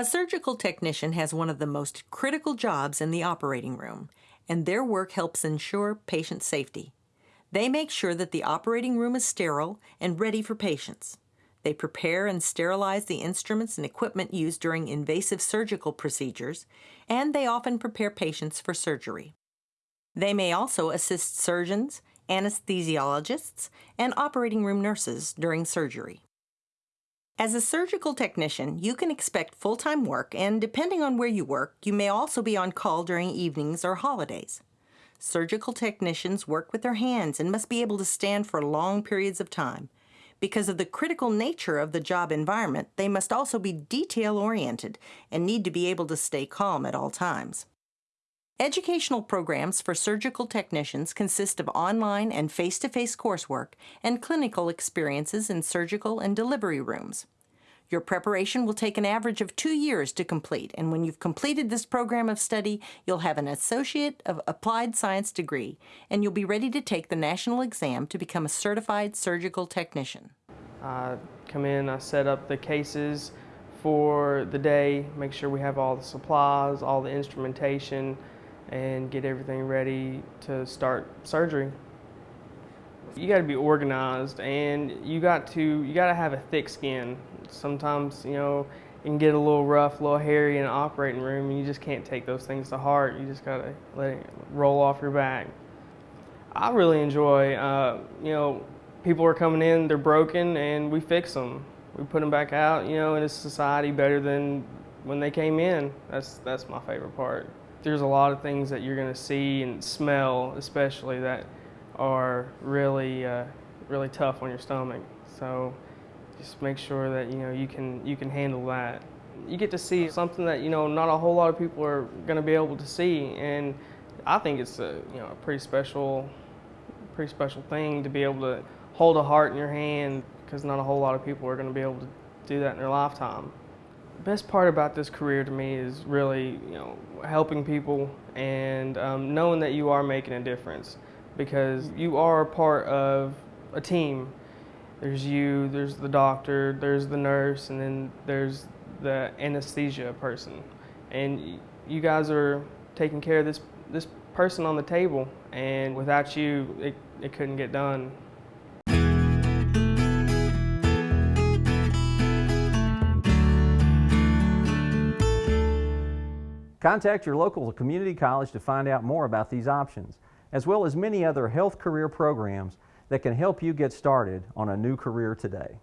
A surgical technician has one of the most critical jobs in the operating room, and their work helps ensure patient safety. They make sure that the operating room is sterile and ready for patients. They prepare and sterilize the instruments and equipment used during invasive surgical procedures, and they often prepare patients for surgery. They may also assist surgeons, anesthesiologists, and operating room nurses during surgery. As a surgical technician, you can expect full time work, and depending on where you work, you may also be on call during evenings or holidays. Surgical technicians work with their hands and must be able to stand for long periods of time. Because of the critical nature of the job environment, they must also be detail oriented and need to be able to stay calm at all times. Educational programs for surgical technicians consist of online and face to face coursework and clinical experiences in surgical and delivery rooms. Your preparation will take an average of two years to complete, and when you've completed this program of study, you'll have an Associate of Applied Science degree, and you'll be ready to take the national exam to become a certified surgical technician. I come in, I set up the cases for the day, make sure we have all the supplies, all the instrumentation, and get everything ready to start surgery. You got to be organized and you got to you got to have a thick skin. Sometimes, you know, it can get a little rough, a little hairy in an operating room and you just can't take those things to heart. You just got to let it roll off your back. I really enjoy, uh, you know, people are coming in, they're broken, and we fix them. We put them back out, you know, in a society better than when they came in. That's, that's my favorite part there's a lot of things that you're going to see and smell, especially that are really, uh, really tough on your stomach. So just make sure that you know you can you can handle that. You get to see something that you know not a whole lot of people are going to be able to see, and I think it's a you know a pretty special, pretty special thing to be able to hold a heart in your hand because not a whole lot of people are going to be able to do that in their lifetime best part about this career to me is really, you know, helping people and um, knowing that you are making a difference because you are a part of a team. There's you, there's the doctor, there's the nurse, and then there's the anesthesia person. And you guys are taking care of this, this person on the table, and without you, it, it couldn't get done. Contact your local community college to find out more about these options, as well as many other health career programs that can help you get started on a new career today.